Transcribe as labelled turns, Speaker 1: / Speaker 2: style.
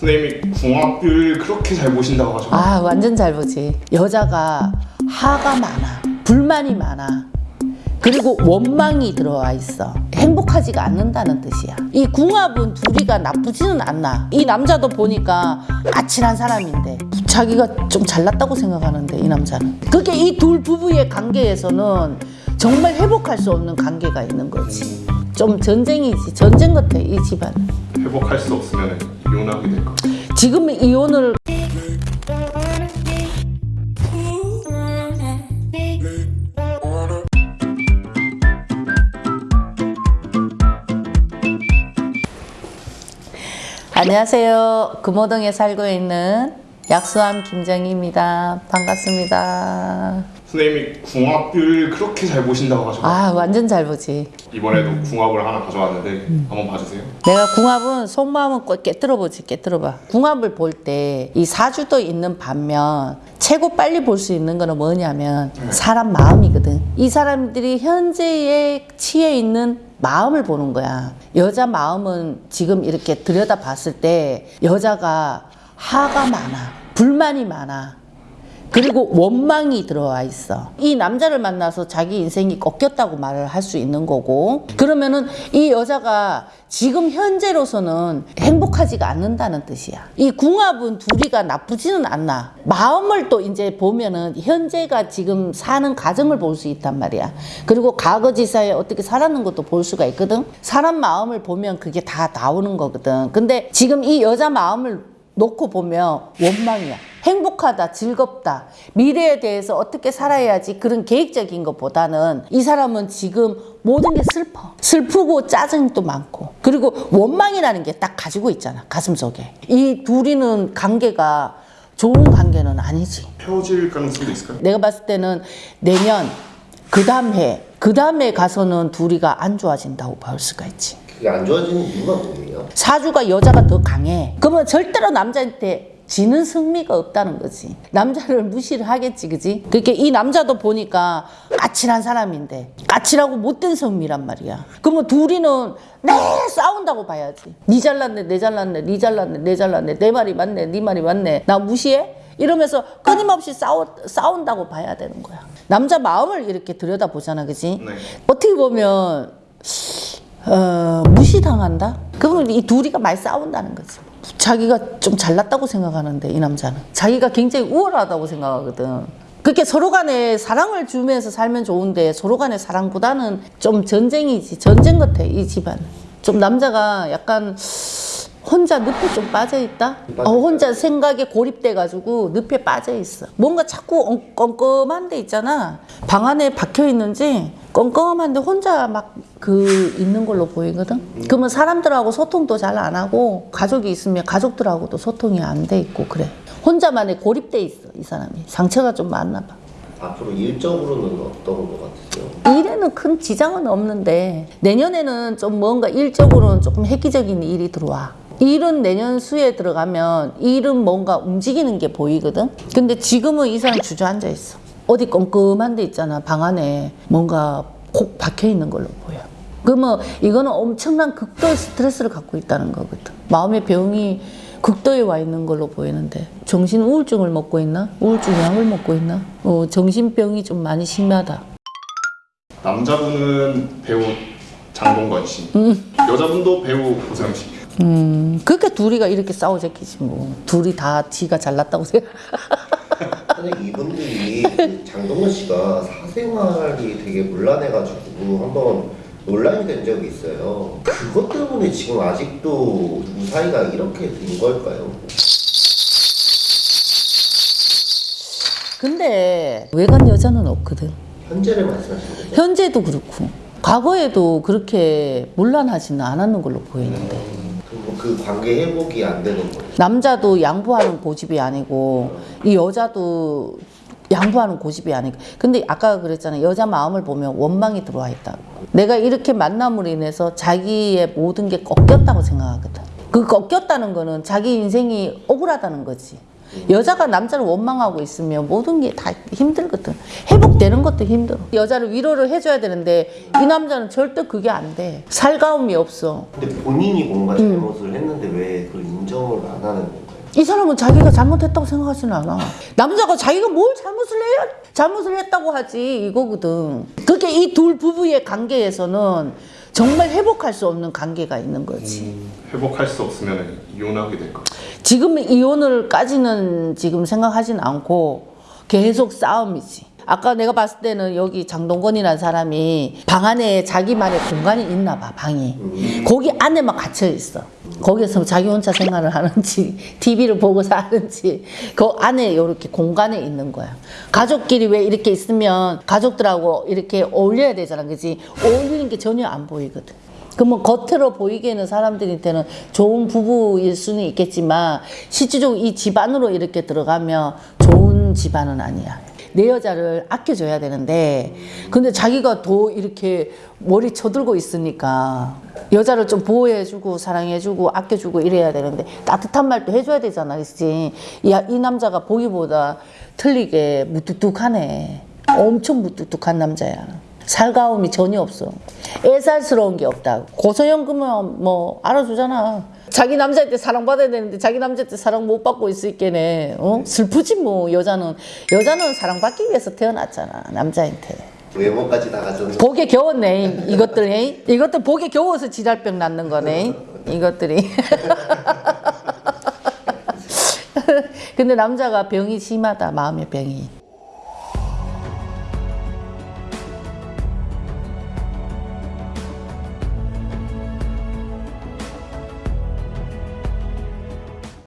Speaker 1: 선생님이 궁합을 그렇게 잘 보신다고 하셔서
Speaker 2: 아 완전 잘 보지. 여자가 하가 많아. 불만이 많아. 그리고 원망이 들어와 있어. 행복하지가 않는다는 뜻이야. 이 궁합은 둘이가 나쁘지는 않나 이 남자도 보니까 아찔한 사람인데 자기가 좀 잘났다고 생각하는데 이 남자는. 그게 이 둘 부부의 관계에서는 정말 회복할 수 없는 관계가 있는 거지. 좀 전쟁이지. 전쟁 같아 이 집안은.
Speaker 1: 회복할 수 없으면 이혼하게 될까
Speaker 2: 지금 이혼을 안녕하세요. 금호동에 살고 있는 약수함 김정희입니다. 반갑습니다.
Speaker 1: 선생님이 궁합을 그렇게 잘 보신다고 하셔서
Speaker 2: 아 완전 잘 보지.
Speaker 1: 이번에도 궁합을 하나 가져왔는데
Speaker 2: 음.
Speaker 1: 한번 봐주세요.
Speaker 2: 내가 궁합은 속마음은 꼭 깨뜨려 보지 깨뜨려 봐. 궁합을 볼 때 이 사주도 있는 반면 최고 빨리 볼 수 있는 거는 뭐냐면 사람 마음이거든. 이 사람들이 현재에 치에 있는 마음을 보는 거야. 여자 마음은 지금 이렇게 들여다 봤을 때 여자가 하가 많아 불만이 많아 그리고 원망이 들어와 있어. 이 남자를 만나서 자기 인생이 꺾였다고 말을 할 수 있는 거고, 그러면은 이 여자가 지금 현재로서는 행복하지가 않는다는 뜻이야. 이 궁합은 둘이가 나쁘지는 않나. 마음을 또 이제 보면은 현재가 지금 사는 가정을 볼 수 있단 말이야. 그리고 과거지사에 어떻게 살았는 것도 볼 수가 있거든. 사람 마음을 보면 그게 다 나오는 거거든. 근데 지금 이 여자 마음을 놓고 보면 원망이야. 행복하다, 즐겁다, 미래에 대해서 어떻게 살아야지 그런 계획적인 것보다는 이 사람은 지금 모든 게 슬퍼. 슬프고 짜증도 많고. 그리고 원망이라는 게 딱 가지고 있잖아, 가슴 속에. 이 둘이는 관계가 좋은 관계는 아니지.
Speaker 1: 헤어질 가능성도 있을까요?
Speaker 2: 내가 봤을 때는 내년, 그 다음 해, 그 다음에 가서는 둘이가 안 좋아진다고 볼 수가 있지.
Speaker 3: 그게 안 좋아지는 이유가 뭐예요?
Speaker 2: 사주가 여자가 더 강해. 그러면 절대로 남자한테 지는 승리가 없다는 거지. 남자를 무시를 하겠지, 그지? 그렇게 이 남자도 보니까 까칠한 사람인데, 까칠하고 못된 성미란 말이야. 그러면 둘이는 내 싸운다고 봐야지. 니 잘났네, 내 잘났네, 니 잘났네, 내 잘났네, 내 말이 맞네, 네 말이 맞네. 나 무시해? 이러면서 끊임없이 싸우, 싸운다고 봐야 되는 거야. 남자 마음을 이렇게 들여다보잖아, 그지?
Speaker 1: 네.
Speaker 2: 어떻게 보면 어, 무시당한다? 그러면 이 둘이가 많이 싸운다는 거지. 자기가 좀 잘났다고 생각하는데 이 남자는 자기가 굉장히 우월하다고 생각하거든. 그렇게 서로 간에 사랑을 주면서 살면 좋은데 서로 간의 사랑보다는 좀 전쟁이지 전쟁 같아 이 집안. 좀 남자가 약간 혼자 늪에 좀 빠져 있다. 어, 혼자 생각에 고립돼 가지고 늪에 빠져 있어. 뭔가 자꾸 엉- 껌껌한 데 있잖아. 방 안에 박혀 있는지 껌껌한데 혼자 막 그 있는 걸로 보이거든. 그러면 사람들하고 소통도 잘 안 하고 가족이 있으면 가족들하고도 소통이 안 돼 있고 그래. 혼자만의 고립돼 있어 이 사람이. 상처가 좀 많나 봐.
Speaker 3: 앞으로 일적으로는 어떤 것 같으세요?
Speaker 2: 일에는 큰 지장은 없는데 내년에는 좀 뭔가 일적으로는 조금 획기적인 일이 들어와. 일은 내년 수에 들어가면 일은 뭔가 움직이는 게 보이거든. 근데 지금은 이 사람 주저앉아 있어. 어디 껌껌한 데 있잖아. 방 안에 뭔가 콕 박혀 있는 걸로 보여. 그러면 이거는 엄청난 극도의 스트레스를 갖고 있다는 거거든. 마음의 병이 극도에 와 있는 걸로 보이는데 정신 우울증을 먹고 있나? 우울증 약을 먹고 있나? 어, 정신병이 좀 많이 심하다.
Speaker 1: 남자분은 배우 장동건 씨
Speaker 2: 음.
Speaker 1: 여자분도 배우 고소영 씨
Speaker 2: 음, 그렇게 둘이가 이렇게 싸우자키지 뭐. 둘이 다 지가 잘났다고 생각.
Speaker 3: 근데 이분들이 그 장동건 씨가 사생활이 되게 문란해가지고 한번 논란이 된 적이 있어요. 그것 때문에 지금 아직도 무사히가 이렇게 된 걸까요?
Speaker 2: 근데 외간 여자는 없거든.
Speaker 3: 현재를 말씀하시는 거죠?
Speaker 2: 현재도 그렇고 과거에도 그렇게 문란하지는 않았는 걸로 보이는데
Speaker 3: 그럼 그 관계 회복이 안 되는 거예요?
Speaker 2: 남자도 양보하는 고집이 아니고 이 여자도 양보하는 고집이 아니고. 근데 아까 그랬잖아요. 여자 마음을 보면 원망이 들어와 있다고. 내가 이렇게 만남으로 인해서 자기의 모든 게 꺾였다고 생각하거든. 그 꺾였다는 거는 자기 인생이 억울하다는 거지. 여자가 남자를 원망하고 있으면 모든 게 다 힘들거든. 회복되는 것도 힘들어. 여자를 위로를 해줘야 되는데 이 남자는 절대 그게 안돼. 살가움이 없어.
Speaker 3: 근데 본인이 뭔가 잘못을 했는데 왜 그걸 인정을 안 하는 건가요?
Speaker 2: 이 사람은 자기가 잘못했다고 생각하지는 않아. 남자가 자기가 뭘 잘못을 해야 잘못을 했다고 하지 이거거든. 그렇게 이 둘 부부의 관계에서는 정말 회복할 수 없는 관계가 있는 거지.
Speaker 1: 음, 회복할 수 없으면 이혼하게 될까?
Speaker 2: 지금 이혼을까지는 지금 생각하진 않고 계속 싸움이지. 아까 내가 봤을 때는 여기 장동건이라는 사람이 방 안에 자기만의 공간이 있나 봐, 방이. 거기 안에만 갇혀 있어. 거기서 자기 혼자 생활을 하는지, TV를 보고 사는지, 그 안에 이렇게 공간에 있는 거야. 가족끼리 왜 이렇게 있으면 가족들하고 이렇게 어울려야 되잖아, 그지? 어울리는 게 전혀 안 보이거든. 그러면 겉으로 보이기에는 사람들한테는 좋은 부부일 수는 있겠지만 실질적으로 이 집안으로 이렇게 들어가면 좋은 집안은 아니야. 내 여자를 아껴줘야 되는데 근데 자기가 더 이렇게 머리 쳐들고 있으니까 여자를 좀 보호해주고 사랑해주고 아껴주고 이래야 되는데 따뜻한 말도 해줘야 되잖아 그치? 이, 이 남자가 보기보다 틀리게 무뚝뚝하네. 엄청 무뚝뚝한 남자야 살가움이 전혀 없어. 애살스러운 게 없다. 고소연금은 뭐 알아주잖아. 자기 남자한테 사랑받아야 되는데 자기 남자한테 사랑 못 받고 있을게네. 어? 슬프지 뭐 여자는 여자는 사랑받기 위해서 태어났잖아 남자한테.
Speaker 3: 외모까지 다 가졌는데
Speaker 2: 복에 겨웠네 이것들 이것들 복에 겨워서 지랄병 낳는 거네 이것들이. 근데 남자가 병이 심하다 마음의 병이.